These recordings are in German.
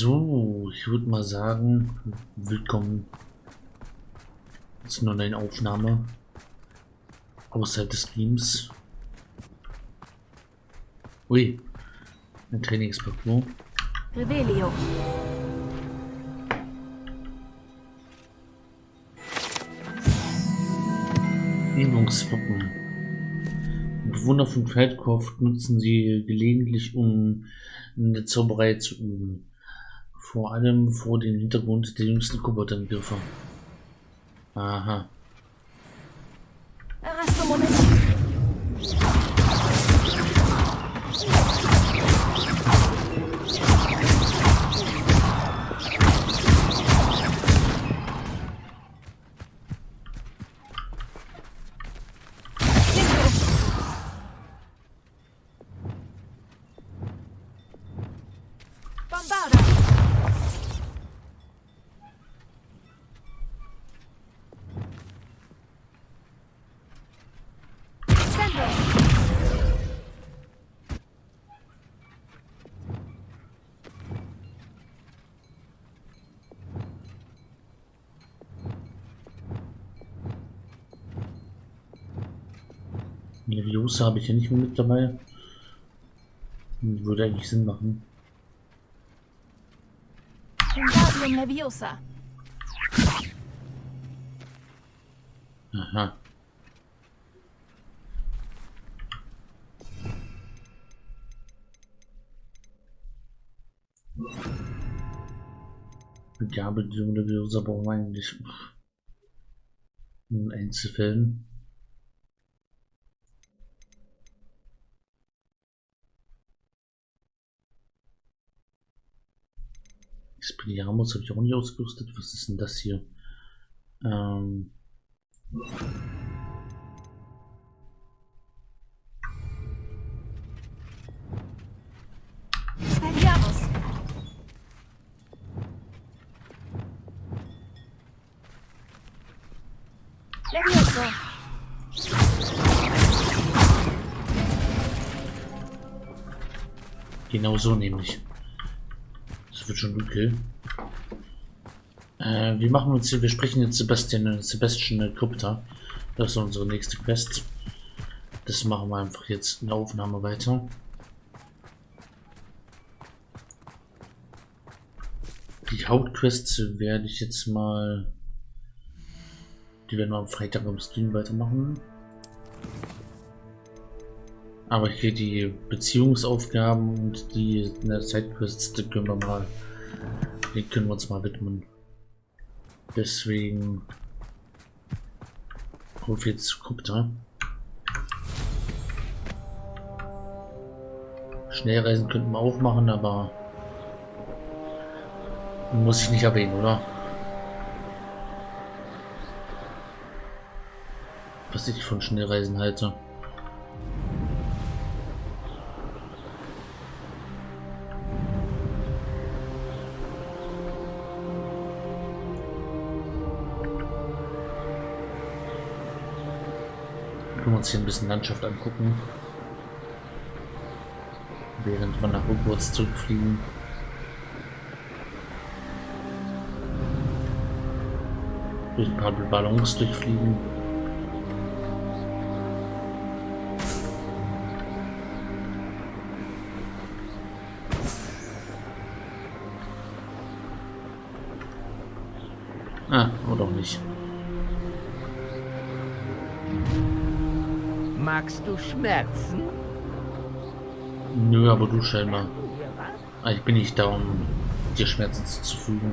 So, ich würde mal sagen, willkommen zu einer neuen Aufnahme außerhalb des Streams. Ui, ein Trainingsparcours. Revelio. Übungswappen. Bewohner von Feldkopf nutzen sie gelegentlich, um in der Zauberei zu üben. Vor allem vor dem Hintergrund der jüngsten Koboldangriffe. Aha. Errasto Moment. Leviosa habe ich ja nicht mehr mit dabei. Würde eigentlich Sinn machen. Wingardium Leviosa. Aha. Begabelung Leviosa brauchen wir eigentlich in Einzelfällen. Expelliarmus habe ich auch nicht ausgerüstet. Was ist denn das hier? Ähm, genau so nämlich. Das wird schon okay. Äh, wir machen uns, wir sprechen jetzt Sebastian, Sebastian Krypta. Das ist unsere nächste Quest. Das machen wir einfach jetzt in der Aufnahme weiter. Die Hauptquests werde ich jetzt mal. Die werden wir am Freitag am Stream weitermachen. Aber hier die Beziehungsaufgaben und die der Sidequests, die können wir mal. Die können wir uns mal widmen. Deswegen. Ruf jetzt Krypta. Schnellreisen könnten wir auch machen, aber muss ich nicht erwähnen, oder? Was ich von Schnellreisen halte. Können wir uns hier ein bisschen Landschaft angucken. Während wir nach Hogwarts zurückfliegen. Durch ein paar Ballons durchfliegen. Magst du Schmerzen? Nö, aber du scheinbar. Ah, ich bin nicht da, um dir Schmerzen zuzufügen.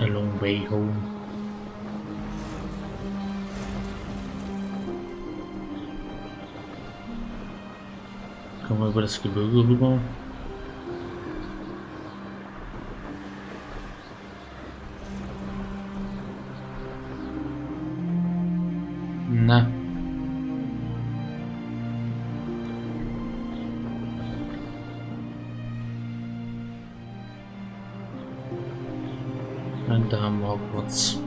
A long way home. mal über das Gebirge rüber. Na. Und da haben wir Hogwarts.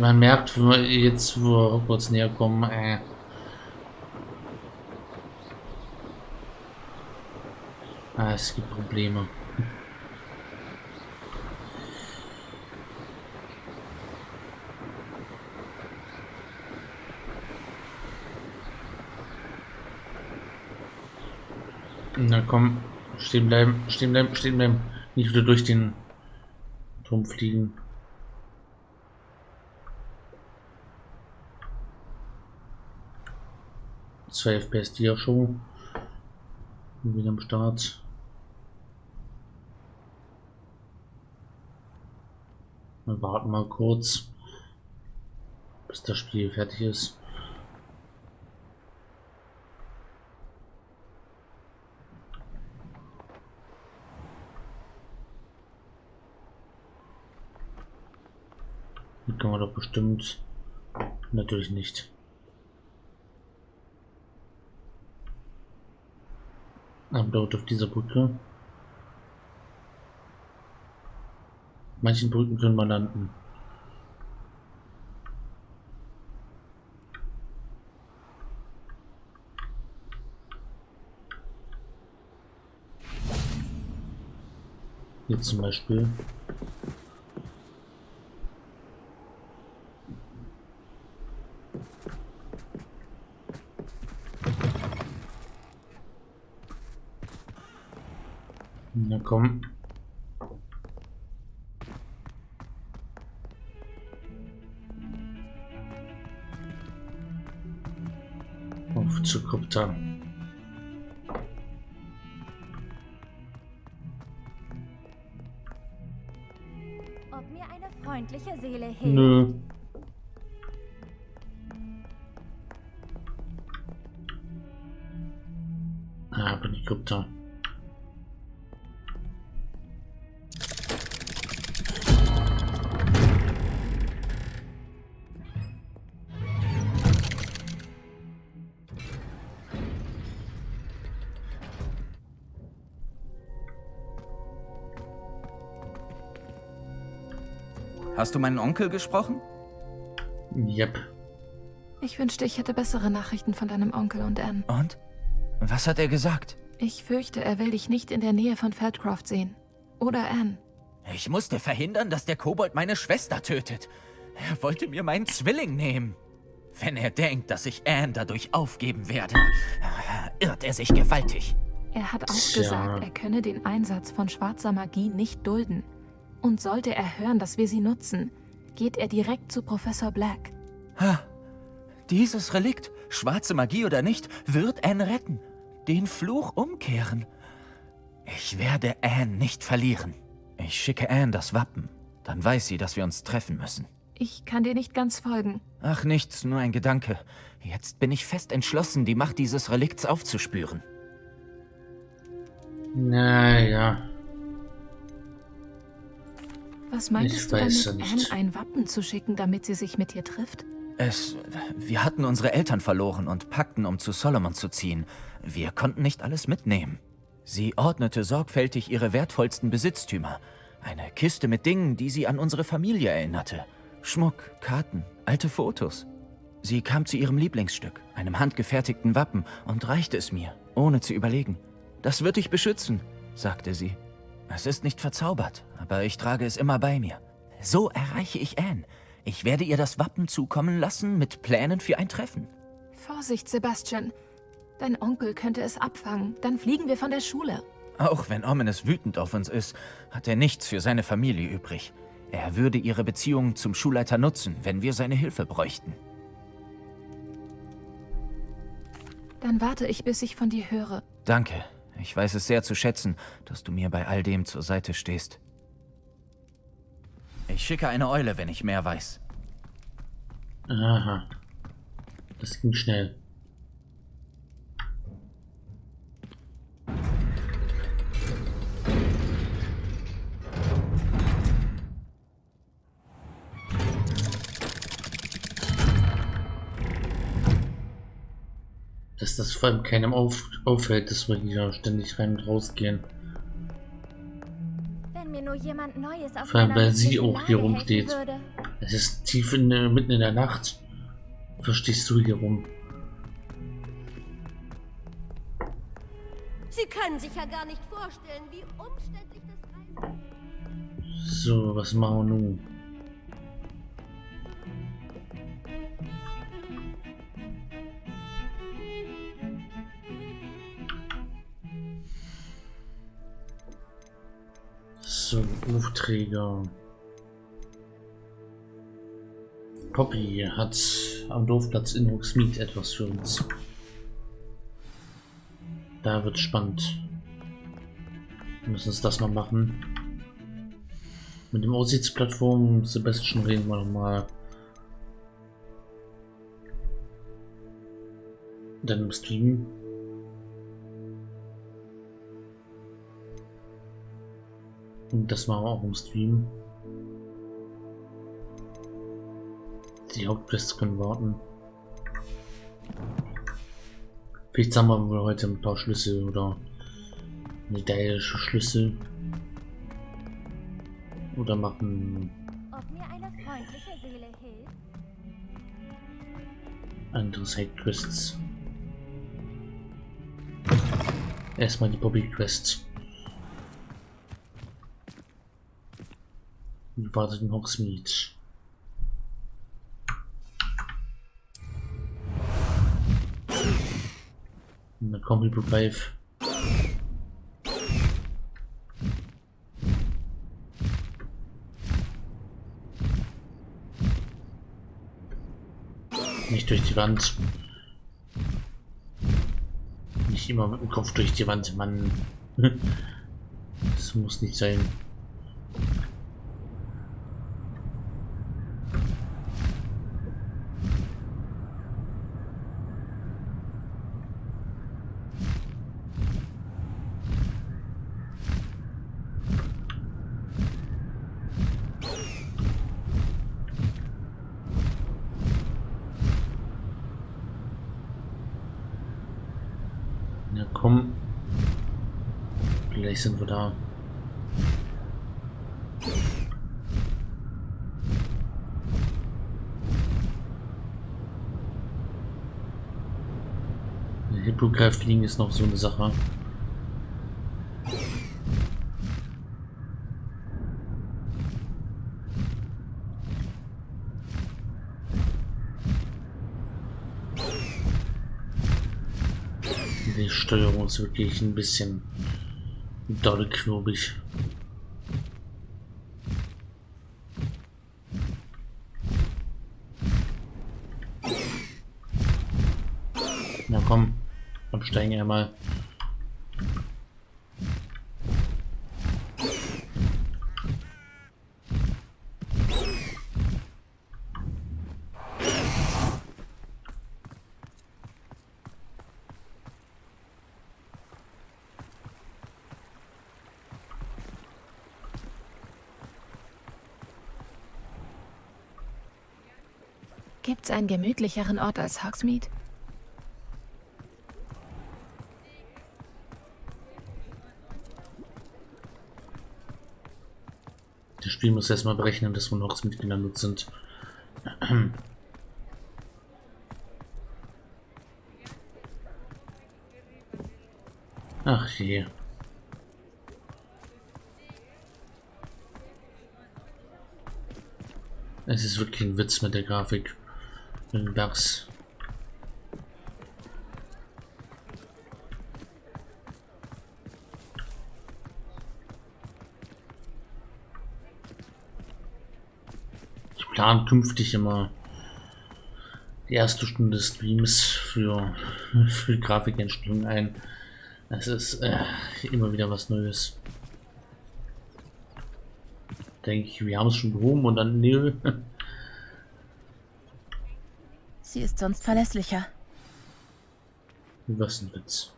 Man merkt jetzt, wo wir Hogwarts näher kommen, äh, ah, es gibt Probleme. Na komm, stehen bleiben, stehen bleiben, stehen bleiben. Nicht wieder durch den Turm fliegen. Zwei FPS die schon. Wieder am Start. Wir warten mal kurz, bis das Spiel fertig ist. Die kann man doch bestimmt natürlich nicht. Dort auf dieser Brücke. Manchen Brücken können wir landen. Hier zum Beispiel. Na komm. Auf zu Krypta. Ob mir eine freundliche Seele hilft? Nö. Hast du meinen Onkel gesprochen? Yep. Ich wünschte, ich hätte bessere Nachrichten von deinem Onkel und Anne. Und? Was hat er gesagt? Ich fürchte, er will dich nicht in der Nähe von Feldcroft sehen. Oder Anne. Ich musste verhindern, dass der Kobold meine Schwester tötet. Er wollte mir meinen Zwilling nehmen. Wenn er denkt, dass ich Anne dadurch aufgeben werde, irrt er sich gewaltig. Er hat auch Tja. gesagt, er könne den Einsatz von schwarzer Magie nicht dulden. Und sollte er hören, dass wir sie nutzen, geht er direkt zu Professor Black. Ha, dieses Relikt, schwarze Magie oder nicht, wird Anne retten. Den Fluch umkehren. Ich werde Anne nicht verlieren. Ich schicke Anne das Wappen. Dann weiß sie, dass wir uns treffen müssen. Ich kann dir nicht ganz folgen. Ach, nichts, nur ein Gedanke. Jetzt bin ich fest entschlossen, die Macht dieses Relikts aufzuspüren. Naja. Was meintest Ich du damit. Anne ein Wappen zu schicken, damit sie sich mit dir trifft? Es. Wir hatten unsere Eltern verloren und packten, um zu Solomon zu ziehen. Wir konnten nicht alles mitnehmen. Sie ordnete sorgfältig ihre wertvollsten Besitztümer. Eine Kiste mit Dingen, die sie an unsere Familie erinnerte. Schmuck, Karten, alte Fotos. Sie kam zu ihrem Lieblingsstück, einem handgefertigten Wappen, und reichte es mir, ohne zu überlegen. Das wird dich beschützen, sagte sie. Es ist nicht verzaubert, aber ich trage es immer bei mir. So erreiche ich Anne. Ich werde ihr das Wappen zukommen lassen mit Plänen für ein Treffen. Vorsicht, Sebastian. Dein Onkel könnte es abfangen. Dann fliegen wir von der Schule. Auch wenn Ominous wütend auf uns ist, hat er nichts für seine Familie übrig. Er würde ihre Beziehung zum Schulleiter nutzen, wenn wir seine Hilfe bräuchten. Dann warte ich, bis ich von dir höre. Danke. Ich weiß es sehr zu schätzen, dass du mir bei all dem zur Seite stehst. Ich schicke eine Eule, wenn ich mehr weiß. Aha. Das ging schnell. Dass das vor allem keinem auf, auffällt, dass wir hier ständig rein und raus gehen. Wenn mir nur jemand Neues Vor allem, weil sie auch hier rumsteht. Es ist tief in, der- mitten in der Nacht. Verstehst du hier rum? Sie können sich ja gar nicht vorstellen, wie umständlich das Reisen So, was machen wir nun? So, Aufträger. Poppy hat am Dorfplatz in Hogsmeade etwas für uns. Da wird spannend. Wir müssen uns das mal machen. Mit dem Aussichtsplattform Sebastian reden wir nochmal. Dann im Stream. Und das machen wir auch im Stream. Die Hauptquests können warten. Vielleicht sammeln wir heute ein paar Schlüssel oder medaillische Schlüssel. Oder machen andere Sidequests. Erstmal die Bobby Wartet in. Und dann kommt Hyperdrive. Nicht durch die Wand. Nicht immer mit dem Kopf durch die Wand, Mann. Das muss nicht sein. Ja, komm. Gleich sind wir da. Hippogreif fliegen ist noch so eine Sache. Die Steuerung ist wirklich ein bisschen doll knobig. Na komm, absteigen einmal. Gibt's einen gemütlicheren Ort als Hogsmeade? Das Spiel muss erstmal berechnen, dass wir noch mitgelandet sind. Ach je. Es ist wirklich ein Witz mit der Grafik. Bugs. Ich plane künftig immer die erste Stunde des Streams für, für Grafikentstehung ein. Es ist äh, immer wieder was Neues. Denke ich, wir haben es schon behoben und dann nö. Sie ist sonst verlässlicher. Was ein Witz.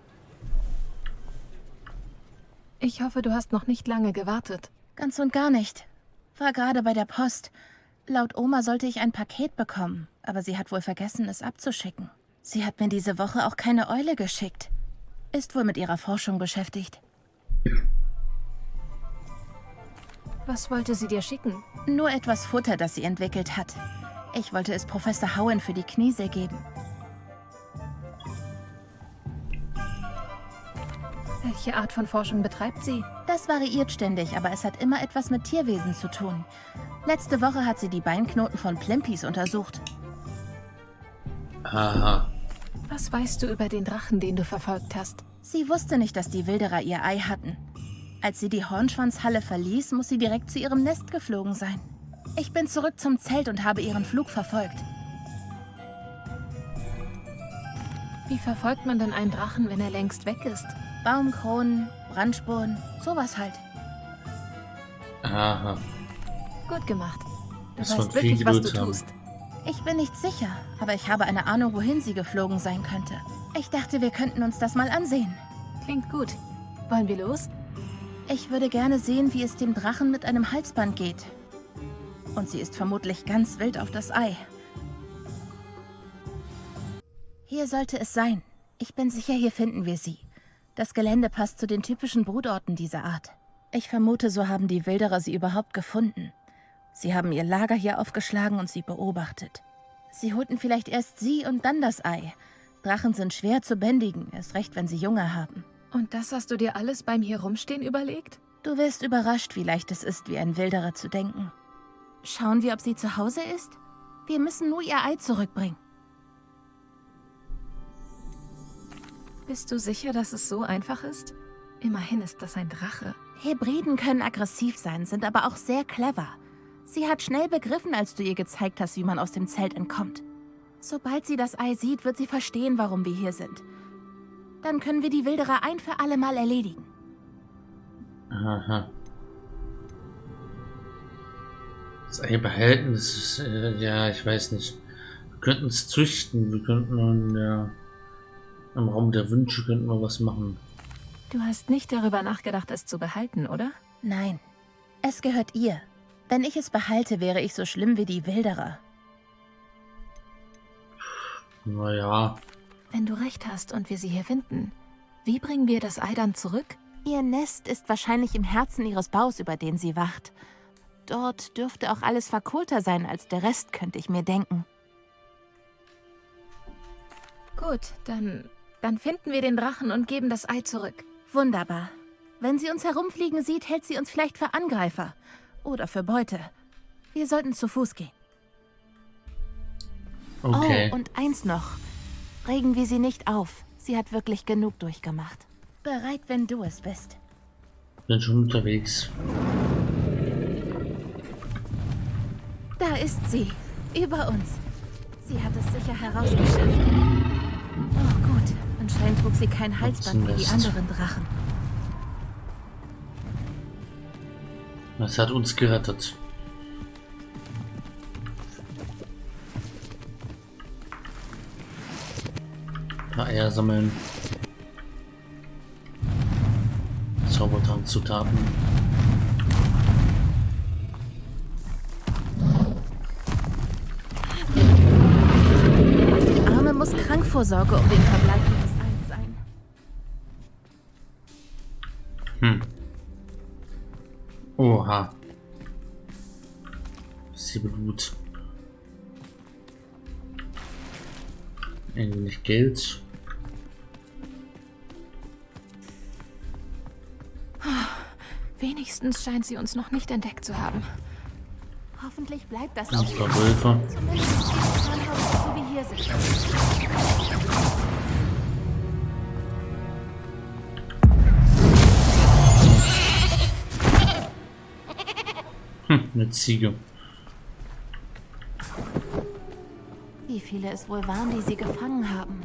Ich hoffe, du hast noch nicht lange gewartet. Ganz und gar nicht. War gerade bei der Post. Laut Oma sollte ich ein Paket bekommen, aber sie hat wohl vergessen, es abzuschicken. Sie hat mir diese Woche auch keine Eule geschickt. Ist wohl mit ihrer Forschung beschäftigt. Was wollte sie dir schicken? Nur etwas Futter, das sie entwickelt hat. Ich wollte es Professor Howen für die Kniesel geben. Welche Art von Forschung betreibt sie? Das variiert ständig, aber es hat immer etwas mit Tierwesen zu tun. Letzte Woche hat sie die Beinknoten von Plimpis untersucht. Aha. Was weißt du über den Drachen, den du verfolgt hast? Sie wusste nicht, dass die Wilderer ihr Ei hatten. Als sie die Hornschwanzhalle verließ, muss sie direkt zu ihrem Nest geflogen sein. Ich bin zurück zum Zelt und habe ihren Flug verfolgt. Wie verfolgt man denn einen Drachen, wenn er längst weg ist? Baumkronen, Brandspuren, sowas halt. Aha. Gut gemacht. Du Das weißt viel wirklich, was du haben. tust. Ich bin nicht sicher, aber ich habe eine Ahnung, wohin sie geflogen sein könnte. Ich dachte, wir könnten uns das mal ansehen. Klingt gut. Wollen wir los? Ich würde gerne sehen, wie es dem Drachen mit einem Halsband geht. Und sie ist vermutlich ganz wild auf das Ei. Hier sollte es sein. Ich bin sicher, hier finden wir sie. Das Gelände passt zu den typischen Brutorten dieser Art. Ich vermute, so haben die Wilderer sie überhaupt gefunden. Sie haben ihr Lager hier aufgeschlagen und sie beobachtet. Sie holten vielleicht erst sie und dann das Ei. Drachen sind schwer zu bändigen, erst recht, wenn sie Junge haben. Und das hast du dir alles beim hier rumstehen überlegt? Du wirst überrascht, wie leicht es ist, wie ein Wilderer zu denken. Schauen wir, ob sie zu Hause ist? Wir müssen nur ihr Ei zurückbringen. Bist du sicher, dass es so einfach ist? Immerhin ist das ein Drache. Hebriden können aggressiv sein, sind aber auch sehr clever. Sie hat schnell begriffen, als du ihr gezeigt hast, wie man aus dem Zelt entkommt. Sobald sie das Ei sieht, wird sie verstehen, warum wir hier sind. Dann können wir die Wilderer ein für alle Mal erledigen. Aha. Das Ei behalten, das ist, äh, ja, ich weiß nicht. Wir könnten es züchten, wir könnten der, im Raum der Wünsche könnten wir was machen. Du hast nicht darüber nachgedacht, es zu behalten, oder? Nein, es gehört ihr. Wenn ich es behalte, wäre ich so schlimm wie die Wilderer. Naja, Wenn du recht hast und wir sie hier finden, wie bringen wir das Ei dann zurück? Ihr Nest ist wahrscheinlich im Herzen ihres Baus, über den sie wacht. Dort dürfte auch alles verkohlter sein als der Rest, könnte ich mir denken. Gut, dann, dann finden wir den Drachen und geben das Ei zurück. Wunderbar. Wenn sie uns herumfliegen sieht, hält sie uns vielleicht für Angreifer. Oder für Beute. Wir sollten zu Fuß gehen. okay. Oh, und eins noch. Regen wir sie nicht auf. Sie hat wirklich genug durchgemacht. Bereit, wenn du es bist. Bin schon unterwegs. Da ist sie. Über uns. Sie hat es sicher herausgeschafft. Oh, gut. Anscheinend trug sie kein Halsband wie die anderen Drachen. Das hat uns gerettet. Paar Eier sammeln. Zaubertrank-Zutaten. Die muss Krankvorsorge um den Verbleib ihres Eins sein. Hm. Oha. Sie Blut. Ein wenig Geld. Wenigstens scheint sie uns noch nicht entdeckt zu haben. Hoffentlich bleibt das auch Wölfe. So sind. Hm, eine Ziege. Wie viele es wohl waren, die sie gefangen haben?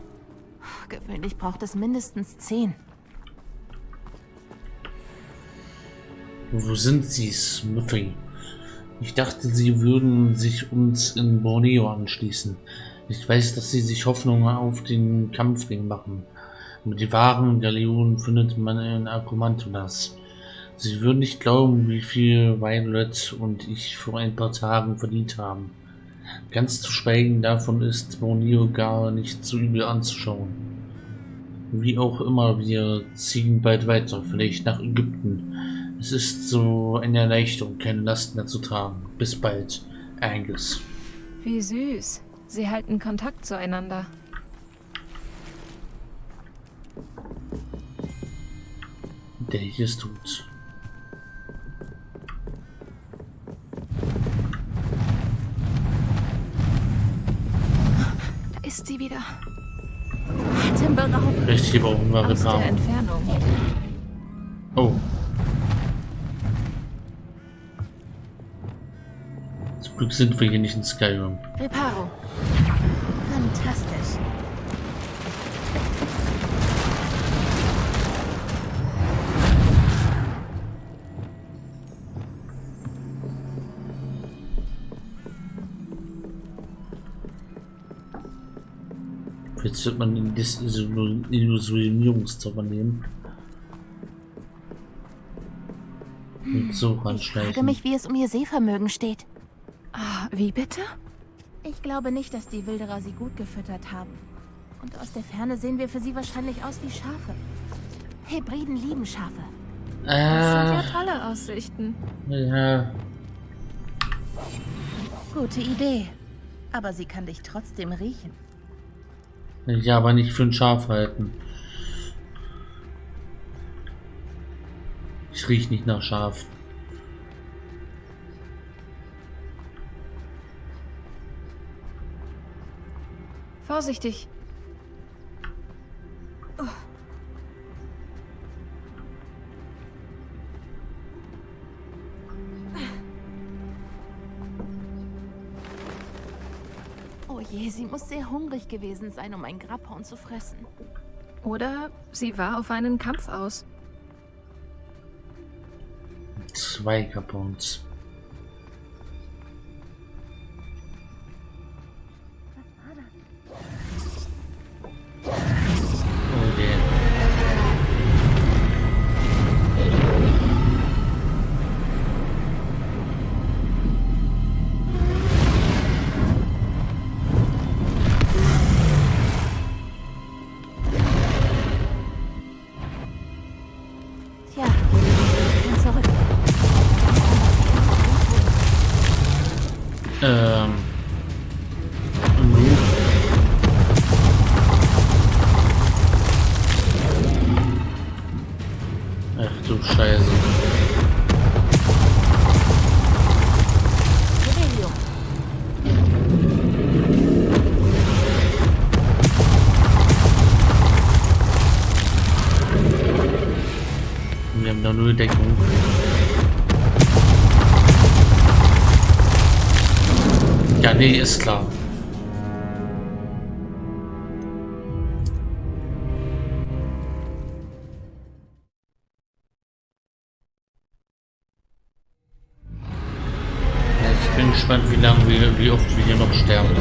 Gewöhnlich braucht es mindestens zehn. Wo sind sie, Smithy? Ich dachte, sie würden sich uns in Borneo anschließen. Ich weiß, dass sie sich Hoffnungen auf den Kampfring machen. Mit den wahren Galeonen findet man in Akumantulas. Sie würden nicht glauben, wie viel Violet und ich vor ein paar Tagen verdient haben. Ganz zu schweigen davon ist Borneo gar nicht so übel anzuschauen. Wie auch immer, wir ziehen bald weiter, vielleicht nach Ägypten. Es ist so eine Erleichterung, keine Last mehr zu tragen. Bis bald, Angus. Wie süß. Sie halten Kontakt zueinander. Der hier ist tot. Da ist sie wieder. Atemberaubend. Richtig Aus der. Entfernung. Oh. Glück sind wir hier nicht in Skyrim. Reparo. Fantastisch. Jetzt wird man den Desillu- Illusionierungszauber nehmen. Und so Ich frage ranschleichen. mich, wie es um ihr Sehvermögen steht. Ah, wie bitte? Ich glaube nicht, dass die Wilderer sie gut gefüttert haben. Und aus der Ferne sehen wir für sie wahrscheinlich aus wie Schafe. Hebriden lieben Schafe. Das sind ja tolle Aussichten. ja. Gute Idee. Aber sie kann dich trotzdem riechen. Ja, aber nicht für ein Schaf halten. Ich riech nicht nach Schaf. Vorsichtig. Oh je, sie muss sehr hungrig gewesen sein, um ein Grabhorn zu fressen. Oder sie war auf einen Kampf aus. Zwei Kapons. Du Scheiße. Wir haben da nur Deckung. Ja, nee, ist klar. Wie oft wir hier noch sterben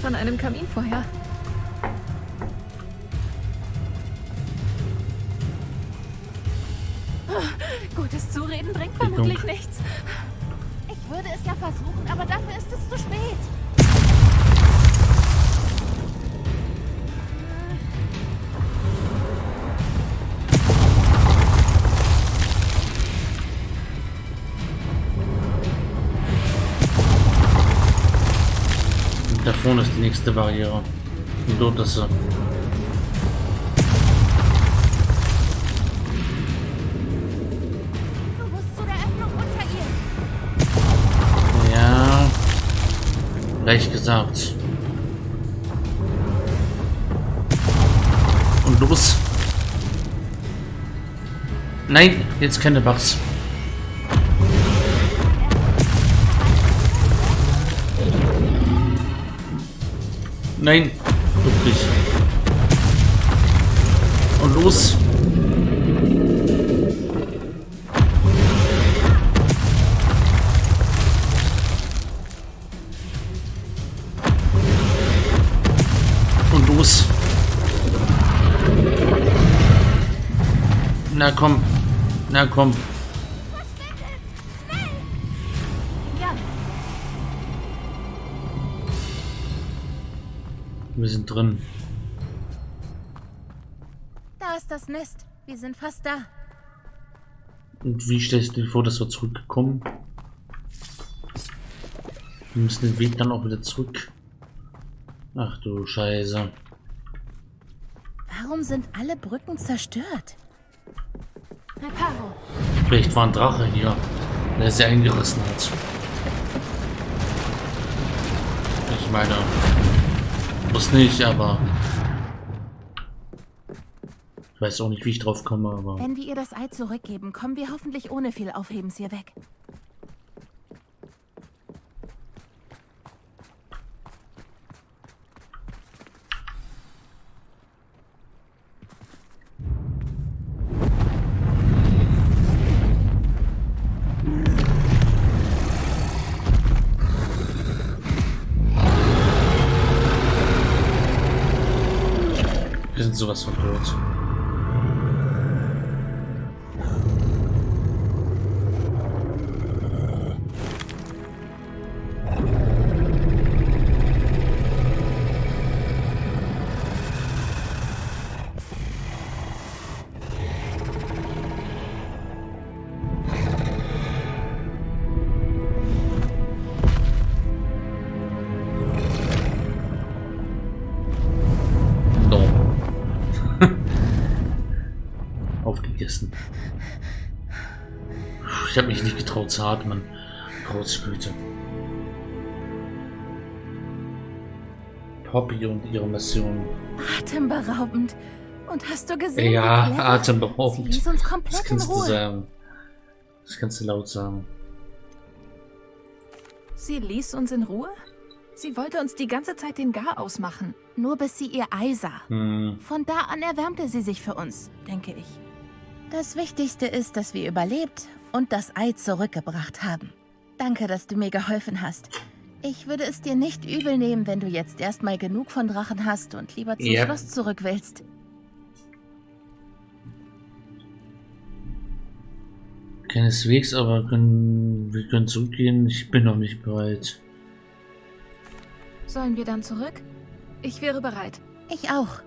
Von einem Kaminfeuer. Gutes Zureden bringt vermutlich nichts. Ich würde es ja versuchen, aber dafür ist es zu spät. Vorne ist die nächste Barriere. Unter ihr. Ja. Leicht gesagt. Und los. Nein, jetzt keine Bugs. Nein, wirklich. Und los. Und los. Na komm. Na komm. Wir sind drin. da ist das Nest. Wir sind fast da. Und wie stellst du dir vor, dass wir zurückkommen? Wir müssen den Weg dann auch wieder zurück. Ach du Scheiße. Warum sind alle Brücken zerstört? Reparo. Vielleicht war ein Drache hier, der sie eingerissen hat. Ich meine, muss nicht, aber ich weiß auch nicht, wie ich drauf komme, aber Wenn wir ihr das Ei zurückgeben, kommen wir hoffentlich ohne viel Aufhebens hier weg. Sowas von tot. Atmen. Großgüte. Poppy und ihre Mission. Atemberaubend. Und hast du gesehen, Ja, atemberaubend. Sie uns Das komplett in kannst du Ruhe. sagen. Das kannst du laut sagen. Sie ließ uns in Ruhe? Sie wollte uns die ganze Zeit den Garaus machen. Nur bis sie ihr Ei sah. Hm. Von da an erwärmte sie sich für uns, denke ich. Das Wichtigste ist, dass wir überlebt und das Ei zurückgebracht haben. Danke, dass du mir geholfen hast. Ich würde es dir nicht übel nehmen, wenn du jetzt erstmal genug von Drachen hast und lieber zum Ja. Schloss zurück willst. Keineswegs, aber können, wir können zurückgehen. Ich bin noch nicht bereit. Sollen wir dann zurück? Ich wäre bereit. Ich auch.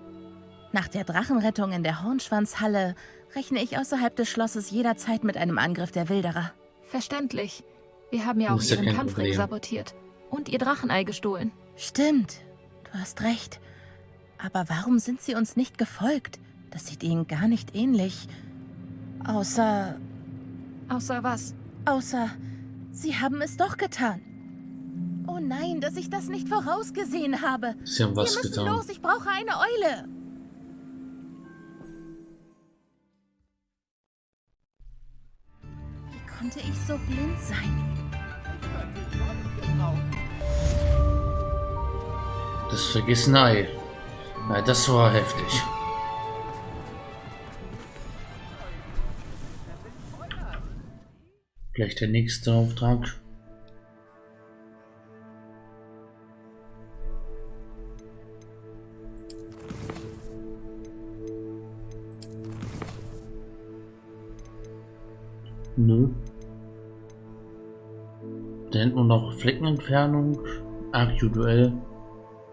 Nach der Drachenrettung in der Hornschwanzhalle rechne ich außerhalb des Schlosses jederzeit mit einem Angriff der Wilderer. Verständlich. Wir haben ja auch ja ihren kein Kampfring Problem. sabotiert. Und ihr Drachenei gestohlen. Stimmt, du hast recht. Aber warum sind sie uns nicht gefolgt? Das sieht ihnen gar nicht ähnlich. Außer, Außer was? außer, sie haben es doch getan. Oh nein, dass ich das nicht vorausgesehen habe. Sie haben was Wir müssen getan. los, ich brauche eine Eule. Konnte ich so blind sein? Das vergessene Ei. Na, das war heftig. Gleich der nächste Auftrag. Hinten nur noch Fleckenentfernung, aktuell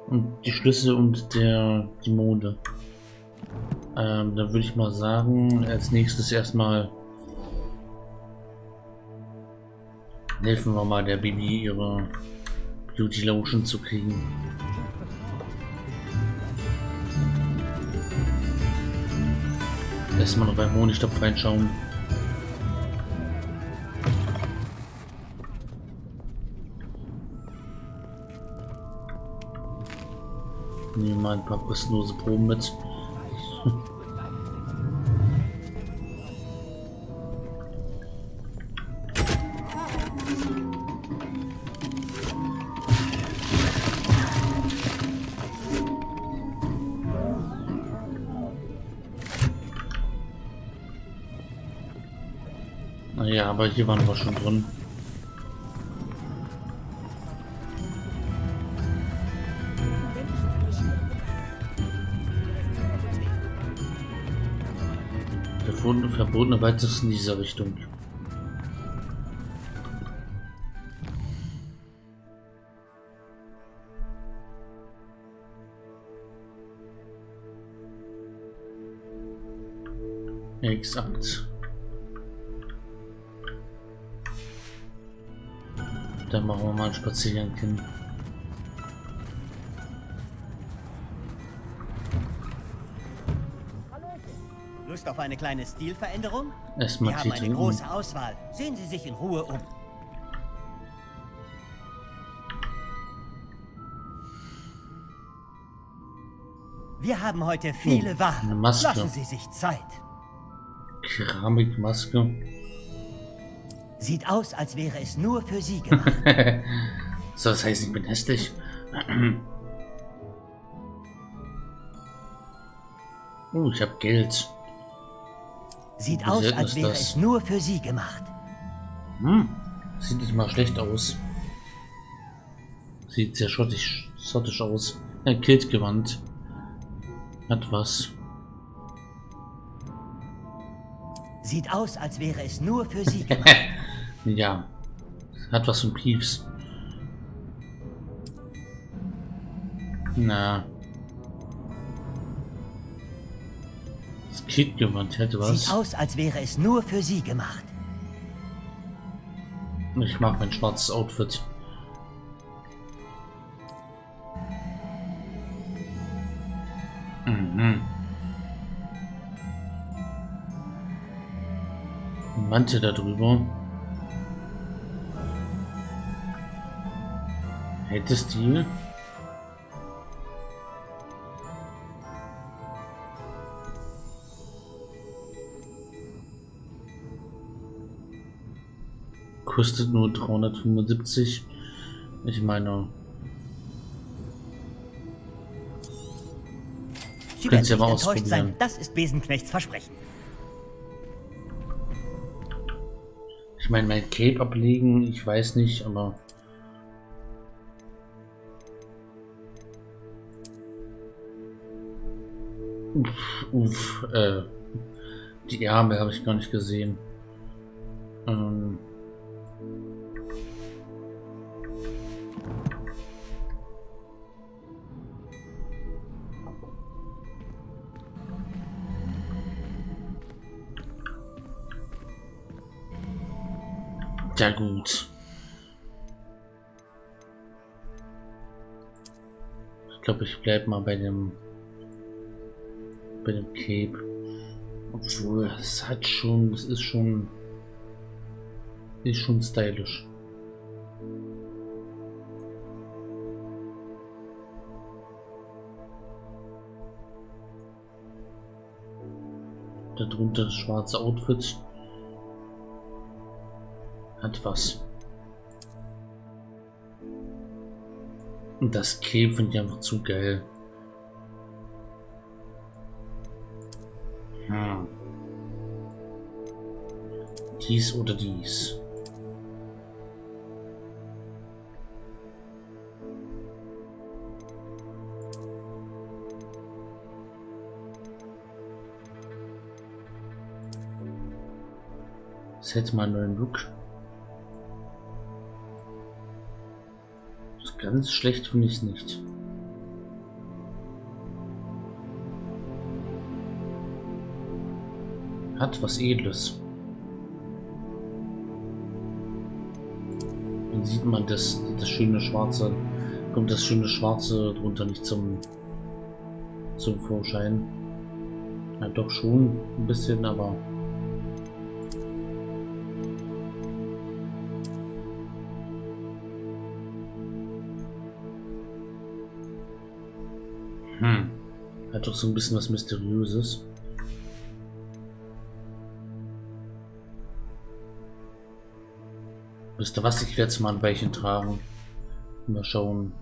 und die Schlüssel und der die Monde. Ähm, dann würde ich mal sagen, als nächstes erstmal helfen wir mal der Bibi ihre Beauty Lotion zu kriegen. Erstmal noch beim Honigtopf reinschauen. Nehmen mal ein paar kostenlose Proben mit. Naja, aber hier waren wir schon drin. Verbotene, verbotene weiteres in dieser Richtung. Exakt. Dann machen wir mal einen Spaziergang hin. Auf eine kleine Stilveränderung? Erstmal Wir haben eine große Auswahl. Sehen Sie sich in Ruhe um. Wir haben heute viele Oh, eine Waren. Lassen Sie sich Zeit. Keramikmaske. Sieht aus, als wäre es nur für Sie gemacht. so, das heißt, ich bin hässlich. Oh, ich habe Geld. Sieht aus, als wäre das? es nur für Sie gemacht. Hm, sieht nicht mal schlecht aus. Sieht sehr schottisch, schottisch aus. Ein Kiltgewand. Hat was. Sieht aus, als wäre es nur für Sie gemacht. Ja. Hat was von Piefs. Na. Das Kiltgewand hätte was. Sieht aus, als wäre es nur für Sie gemacht. Ich mag mein schwarzes Outfit. Mhm. Mantel darüber. Hättest du? Kostet nur 375. Ich meine, Sie Können Sie aber enttäuscht ausprobieren. sein. Das ist Besenknechts Versprechen. ich meine, mein Cape ablegen, ich weiß nicht, aber Uff, uff, äh, die Ärmel habe ich gar nicht gesehen. Ähm, ja gut. Ich glaube, ich bleibe mal bei dem bei dem Cape. Obwohl, es hat schon, es ist schon ist schon stylisch. Darunter das schwarze Outfit. Hat was. Und das Cape finde ich einfach zu geil. Hm. Dies oder dies. Hätte mal einen neuen Look. Ganz schlecht finde ich es nicht. Hat was Edles. Dann sieht man das, das schöne Schwarze, kommt das schöne Schwarze drunter nicht zum, zum Vorschein. Ja, doch schon ein bisschen, aber so ein bisschen was Mysteriöses. Wisst ihr was? Ich werde es mal ein Weilchen tragen. Mal schauen,